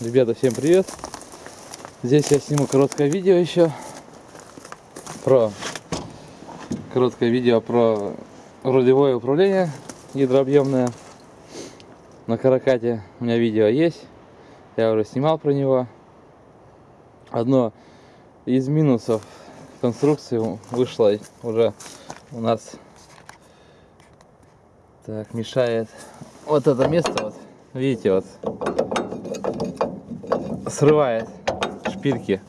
Ребята, всем привет! Здесь я сниму короткое видео еще про короткое видео про рулевое управление гидрообъемное на каракате. У меня видео есть, я уже снимал про него. Одно из минусов конструкции вышло уже у нас так мешает вот это место вот видите вот срывает шпильки.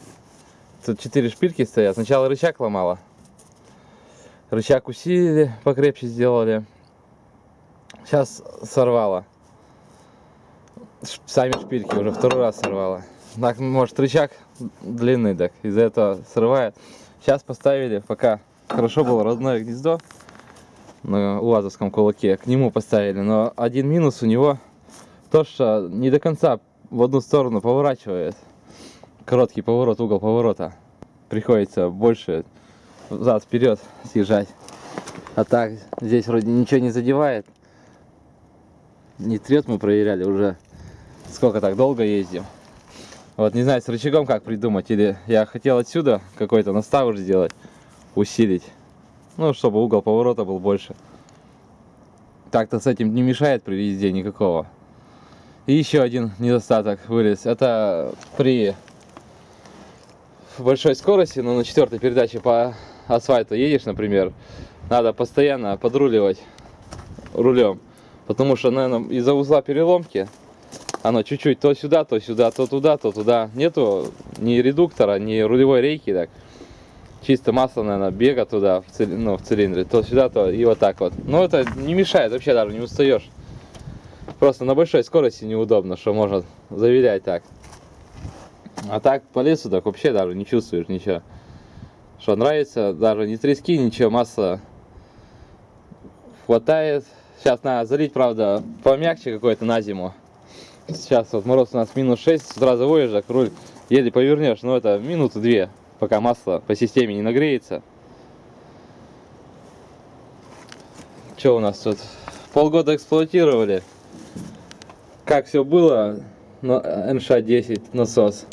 Тут четыре шпильки стоят. Сначала рычаг ломала. Рычаг усилили, покрепче сделали. Сейчас сорвала. Сами шпильки уже второй раз сорвала. Так, может рычаг длинный, так из-за этого срывает. Сейчас поставили, пока хорошо было родное гнездо на УАЗовском кулаке, к нему поставили. Но один минус у него то, что не до конца в одну сторону поворачивает. Короткий поворот, угол поворота. Приходится больше зад вперед съезжать. А так, здесь вроде ничего не задевает. Не трет мы проверяли уже. Сколько так долго ездим. Вот не знаю с рычагом как придумать. Или я хотел отсюда какой-то наставыш сделать. Усилить. Ну, чтобы угол поворота был больше. Так-то с этим не мешает при езде никакого. И еще один недостаток вылез. Это при большой скорости, но на четвертой передаче по асфальту едешь, например, надо постоянно подруливать рулем. Потому что, наверное, из-за узла переломки оно чуть-чуть то сюда, то сюда, то туда, то туда. Нету ни редуктора, ни рулевой рейки. Так. Чисто масло, наверное, бега туда, в, цили, ну, в цилиндре. То сюда, то и вот так вот. Но это не мешает, вообще даже не устаешь. Просто на большой скорости неудобно, что можно завилять так. А так по лесу так вообще даже не чувствуешь ничего. Что нравится, даже не трески, ничего, масса хватает. Сейчас надо залить, правда, помягче какой-то на зиму. Сейчас вот мороз у нас минус 6, сразу заводишь, так руль еле повернешь, но это минуты две, пока масло по системе не нагреется. Что у нас тут? Полгода эксплуатировали как все было на НШ-10 насос.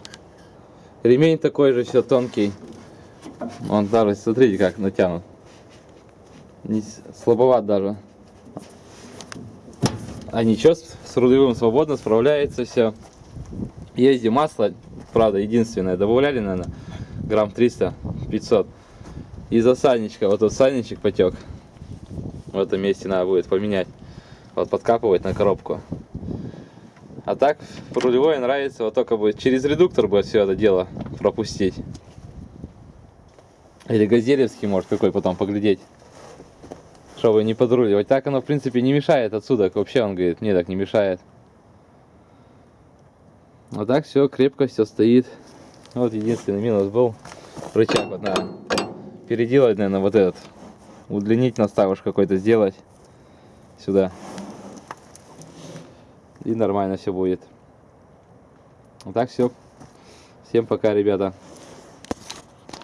Ремень такой же, все тонкий. Он даже, смотрите, как натянут. Не слабоват даже. А ничего, с рулевым свободно справляется все. Езди масло, правда, единственное, добавляли, наверное, грамм 300-500. Из-за сальничка, вот тут сальничек потек. В этом месте надо будет поменять. Вот подкапывать на коробку. А так рулевой нравится вот только бы через редуктор бы все это дело пропустить. Или газелевский может какой потом поглядеть. Чтобы не подруливать. Так оно в принципе не мешает отсюда. Вообще он говорит, мне так не мешает. А так все крепко, все стоит. Вот единственный минус был. Рычаг вот надо переделать, наверное, вот этот. Удлинить наставыш какой-то сделать сюда и нормально все будет. Вот так все. Всем пока, ребята.